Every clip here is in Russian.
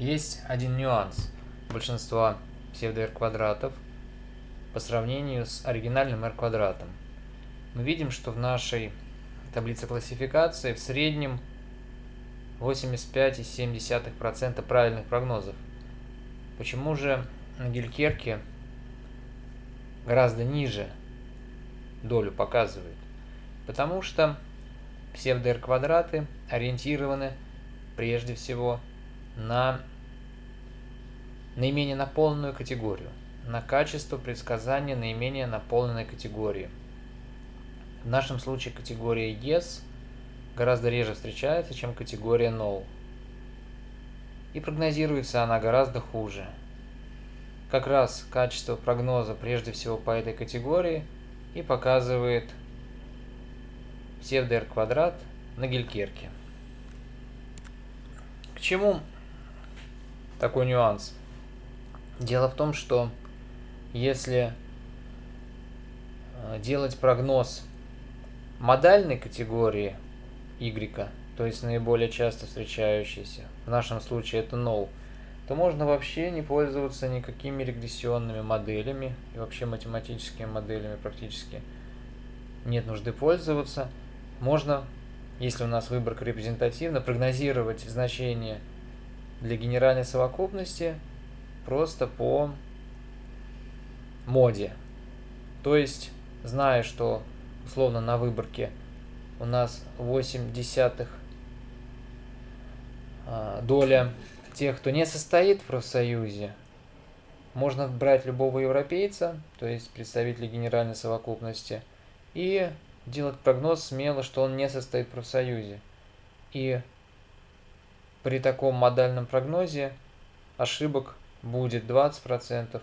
Есть один нюанс большинства псевдо-R-квадратов по сравнению с оригинальным R-квадратом. Мы видим, что в нашей таблице классификации в среднем 85,7% правильных прогнозов. Почему же на Гелькерке гораздо ниже долю показывает? Потому что псевдо-R-квадраты ориентированы прежде всего на наименее наполненную категорию, на качество предсказания наименее наполненной категории. В нашем случае категория Yes гораздо реже встречается, чем категория No. И прогнозируется она гораздо хуже. Как раз качество прогноза прежде всего по этой категории и показывает псевдо-R квадрат на Гелькерке. К чему такой нюанс? Дело в том, что если э, делать прогноз модальной категории Y, то есть наиболее часто встречающейся, в нашем случае это null, то можно вообще не пользоваться никакими регрессионными моделями и вообще математическими моделями практически нет нужды пользоваться. Можно, если у нас выборка репрезентативна, прогнозировать значение для генеральной совокупности просто по моде. То есть, зная, что условно на выборке у нас 8 десятых а, доля тех, кто не состоит в профсоюзе, можно брать любого европейца, то есть представителя генеральной совокупности, и делать прогноз смело, что он не состоит в профсоюзе. И при таком модальном прогнозе ошибок будет 20%,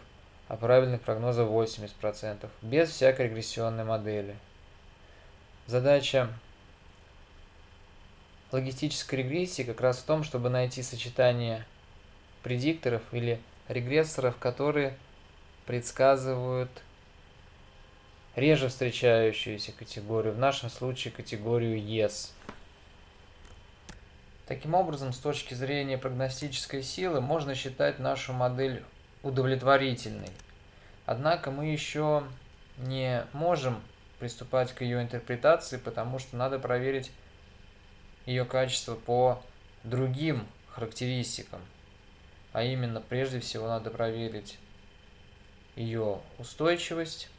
а правильных прогнозов 80%, без всякой регрессионной модели. Задача логистической регрессии как раз в том, чтобы найти сочетание предикторов или регрессоров, которые предсказывают реже встречающуюся категорию, в нашем случае категорию Yes. Таким образом, с точки зрения прогностической силы, можно считать нашу модель удовлетворительной. Однако мы еще не можем приступать к ее интерпретации, потому что надо проверить ее качество по другим характеристикам. А именно, прежде всего, надо проверить ее устойчивость,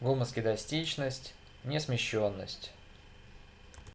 гомоскедастичность, несмещенность.